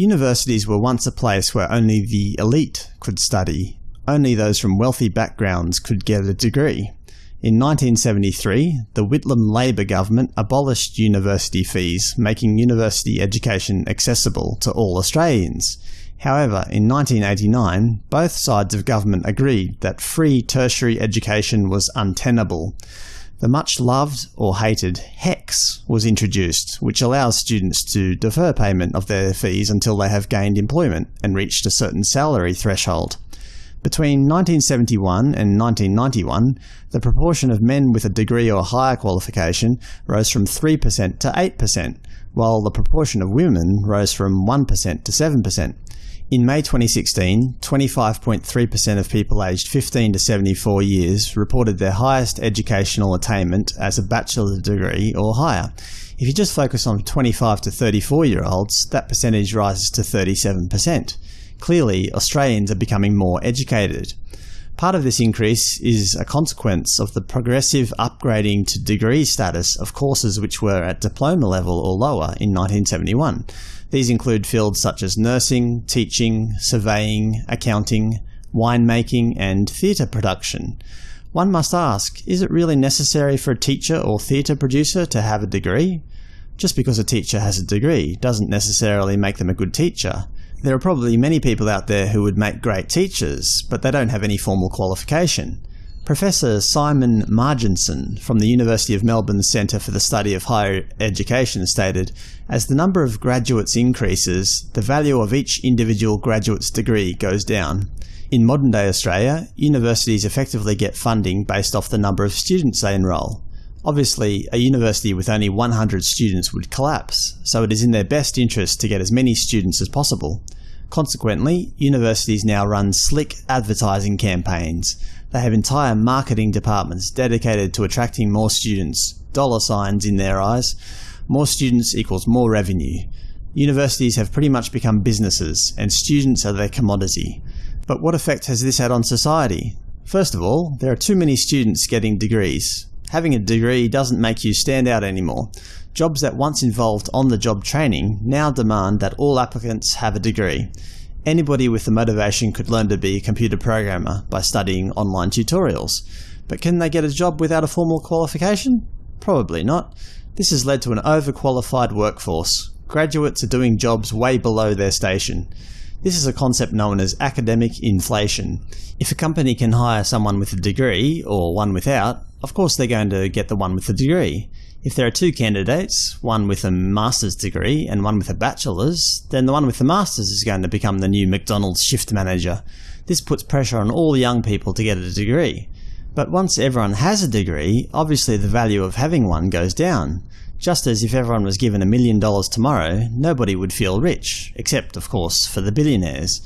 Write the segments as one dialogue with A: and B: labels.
A: Universities were once a place where only the elite could study. Only those from wealthy backgrounds could get a degree. In 1973, the Whitlam Labor government abolished university fees, making university education accessible to all Australians. However, in 1989, both sides of government agreed that free tertiary education was untenable. The much-loved or hated HECS was introduced, which allows students to defer payment of their fees until they have gained employment and reached a certain salary threshold. Between 1971 and 1991, the proportion of men with a degree or higher qualification rose from 3% to 8%, while the proportion of women rose from 1% to 7%. In May 2016, 25.3% of people aged 15 to 74 years reported their highest educational attainment as a bachelor's degree or higher. If you just focus on 25 to 34 year olds, that percentage rises to 37%. Clearly, Australians are becoming more educated. Part of this increase is a consequence of the progressive upgrading to degree status of courses which were at diploma level or lower in 1971. These include fields such as nursing, teaching, surveying, accounting, winemaking, and theatre production. One must ask, is it really necessary for a teacher or theatre producer to have a degree? Just because a teacher has a degree doesn't necessarily make them a good teacher. There are probably many people out there who would make great teachers, but they don't have any formal qualification. Professor Simon Marginson from the University of Melbourne's Centre for the Study of Higher Education stated, as the number of graduates increases, the value of each individual graduate's degree goes down. In modern-day Australia, universities effectively get funding based off the number of students they enrol. Obviously, a university with only 100 students would collapse, so it is in their best interest to get as many students as possible. Consequently, universities now run slick advertising campaigns, they have entire marketing departments dedicated to attracting more students, dollar signs in their eyes. More students equals more revenue. Universities have pretty much become businesses, and students are their commodity. But what effect has this had on society? First of all, there are too many students getting degrees. Having a degree doesn't make you stand out anymore. Jobs that once involved on-the-job training now demand that all applicants have a degree. Anybody with the motivation could learn to be a computer programmer by studying online tutorials. But can they get a job without a formal qualification? Probably not. This has led to an overqualified workforce. Graduates are doing jobs way below their station. This is a concept known as academic inflation. If a company can hire someone with a degree, or one without, of course they're going to get the one with the degree. If there are two candidates, one with a master's degree and one with a bachelor's, then the one with the master's is going to become the new McDonald's shift manager. This puts pressure on all young people to get a degree. But once everyone has a degree, obviously the value of having one goes down. Just as if everyone was given a million dollars tomorrow, nobody would feel rich, except, of course, for the billionaires.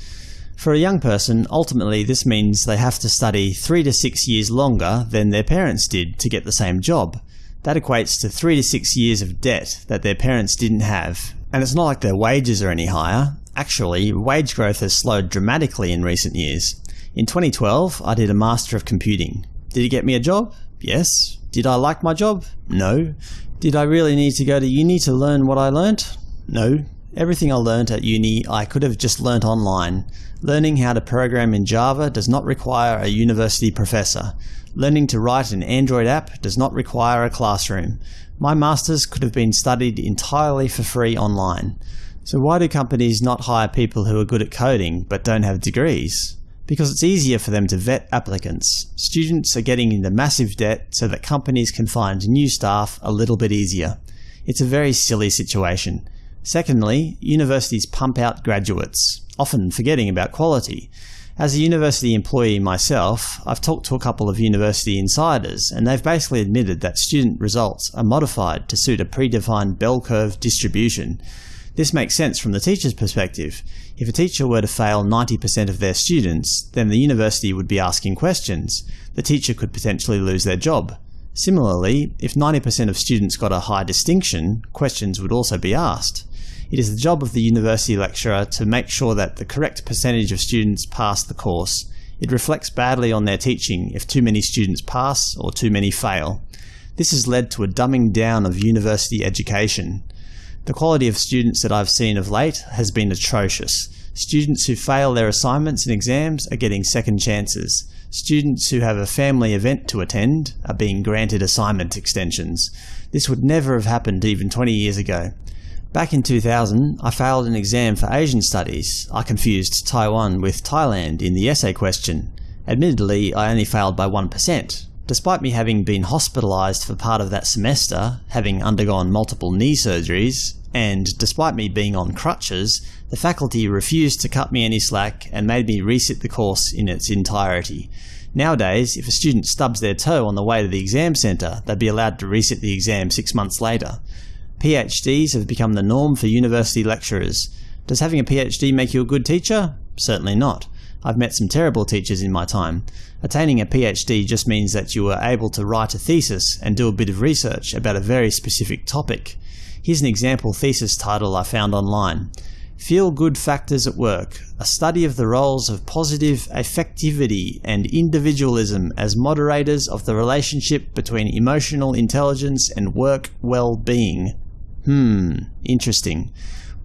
A: For a young person, ultimately this means they have to study three to six years longer than their parents did to get the same job. That equates to three to six years of debt that their parents didn't have. And it's not like their wages are any higher. Actually, wage growth has slowed dramatically in recent years. In 2012, I did a Master of Computing. Did it get me a job? Yes. Did I like my job? No. Did I really need to go to uni to learn what I learnt? No. Everything I learnt at uni I could have just learnt online. Learning how to program in Java does not require a university professor. Learning to write an Android app does not require a classroom. My masters could have been studied entirely for free online. So why do companies not hire people who are good at coding but don't have degrees? Because it's easier for them to vet applicants. Students are getting into massive debt so that companies can find new staff a little bit easier. It's a very silly situation. Secondly, universities pump out graduates, often forgetting about quality. As a university employee myself, I've talked to a couple of university insiders, and they've basically admitted that student results are modified to suit a predefined bell curve distribution. This makes sense from the teacher's perspective. If a teacher were to fail 90% of their students, then the university would be asking questions. The teacher could potentially lose their job. Similarly, if 90% of students got a high distinction, questions would also be asked. It is the job of the university lecturer to make sure that the correct percentage of students pass the course. It reflects badly on their teaching if too many students pass or too many fail. This has led to a dumbing down of university education. The quality of students that I've seen of late has been atrocious. Students who fail their assignments and exams are getting second chances. Students who have a family event to attend are being granted assignment extensions. This would never have happened even 20 years ago. Back in 2000, I failed an exam for Asian Studies. I confused Taiwan with Thailand in the essay question. Admittedly, I only failed by 1%. Despite me having been hospitalised for part of that semester, having undergone multiple knee surgeries, and despite me being on crutches, the faculty refused to cut me any slack and made me resit the course in its entirety. Nowadays, if a student stubs their toe on the way to the exam centre, they'd be allowed to resit the exam six months later. PhDs have become the norm for university lecturers. Does having a PhD make you a good teacher? Certainly not. I've met some terrible teachers in my time. Attaining a PhD just means that you are able to write a thesis and do a bit of research about a very specific topic. Here's an example thesis title I found online. Feel Good Factors at Work, a study of the roles of positive affectivity and individualism as moderators of the relationship between emotional intelligence and work well-being. Hmm, interesting.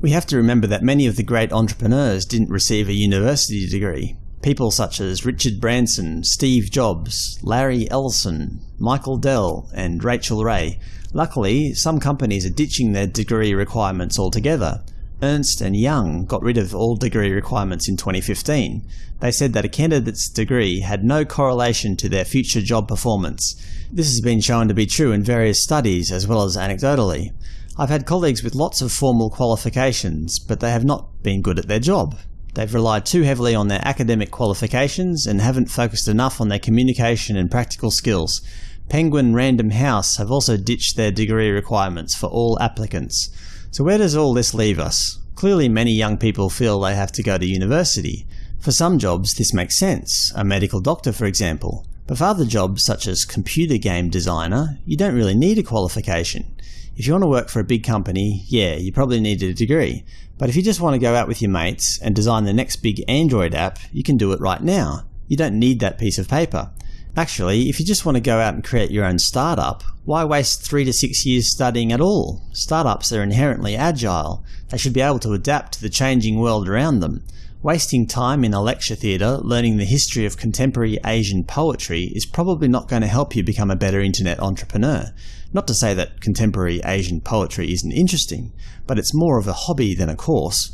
A: We have to remember that many of the great entrepreneurs didn't receive a university degree. People such as Richard Branson, Steve Jobs, Larry Ellison, Michael Dell, and Rachael Ray Luckily, some companies are ditching their degree requirements altogether. Ernst & Young got rid of all degree requirements in 2015. They said that a candidate's degree had no correlation to their future job performance. This has been shown to be true in various studies as well as anecdotally. I've had colleagues with lots of formal qualifications, but they have not been good at their job. They've relied too heavily on their academic qualifications and haven't focused enough on their communication and practical skills. Penguin Random House have also ditched their degree requirements for all applicants. So where does all this leave us? Clearly many young people feel they have to go to university. For some jobs this makes sense, a medical doctor for example. But for other jobs such as computer game designer, you don't really need a qualification. If you want to work for a big company, yeah, you probably need a degree. But if you just want to go out with your mates and design the next big Android app, you can do it right now. You don't need that piece of paper. Actually, if you just want to go out and create your own startup, why waste three to six years studying at all? Startups are inherently agile. They should be able to adapt to the changing world around them. Wasting time in a lecture theatre learning the history of contemporary Asian poetry is probably not going to help you become a better internet entrepreneur. Not to say that contemporary Asian poetry isn't interesting, but it's more of a hobby than a course.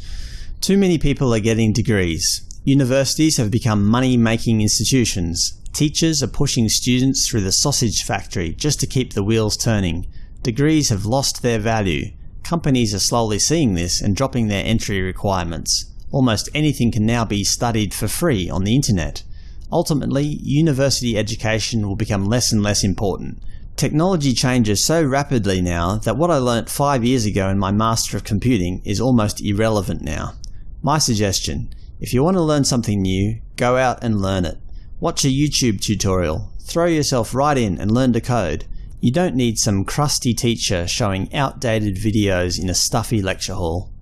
A: Too many people are getting degrees. Universities have become money-making institutions. Teachers are pushing students through the sausage factory just to keep the wheels turning. Degrees have lost their value. Companies are slowly seeing this and dropping their entry requirements. Almost anything can now be studied for free on the internet. Ultimately, university education will become less and less important. Technology changes so rapidly now that what I learnt five years ago in my Master of Computing is almost irrelevant now. My suggestion, if you want to learn something new, go out and learn it. Watch a YouTube tutorial, throw yourself right in and learn to code. You don't need some crusty teacher showing outdated videos in a stuffy lecture hall.